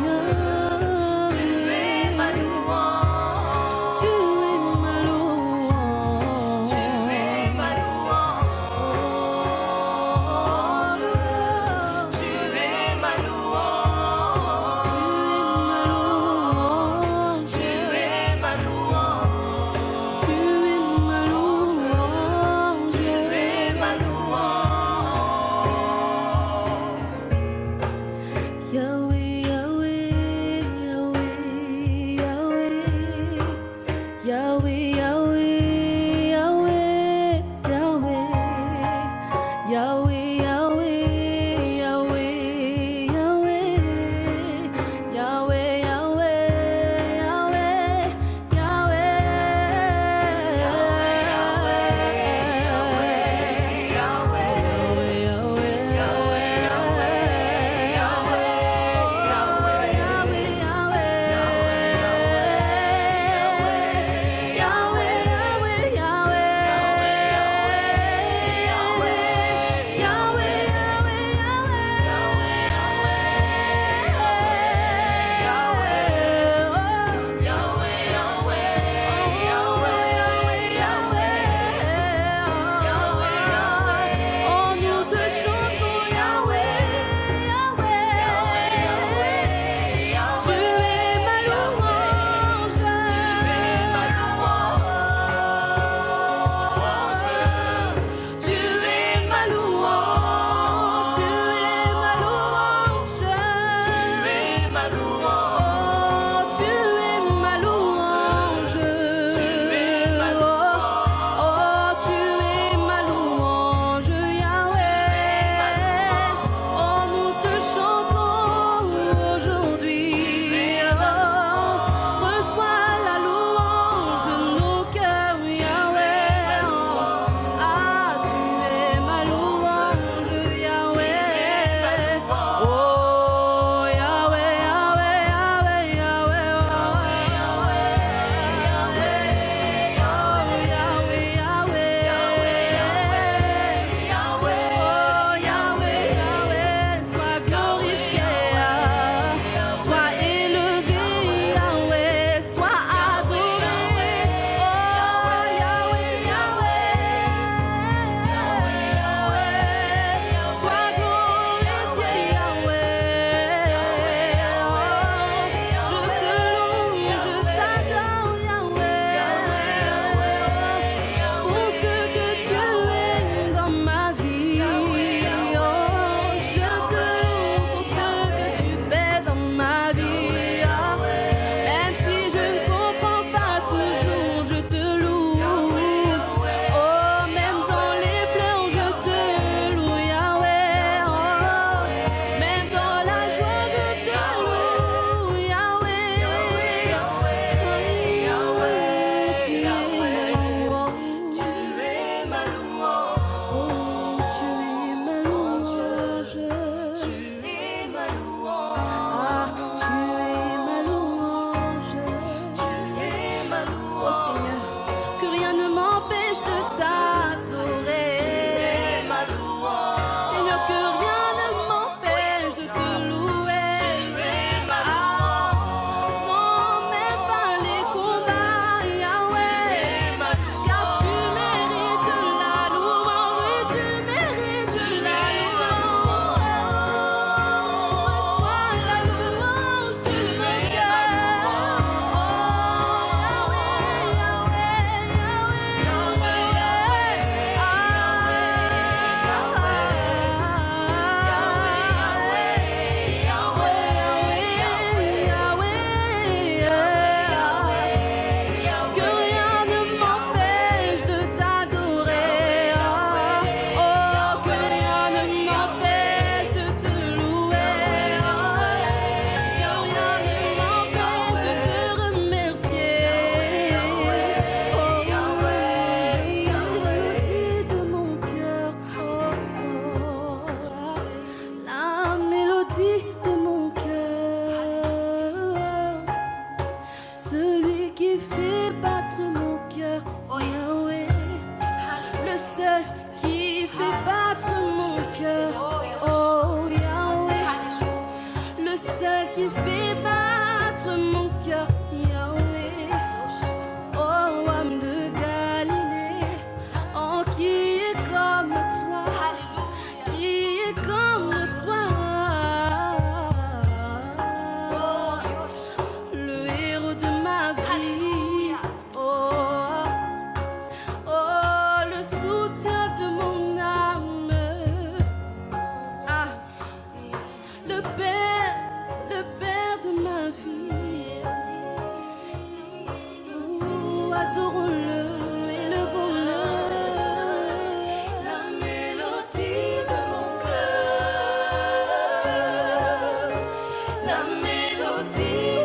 You. celle qui fait battre mon cœur. La mélodie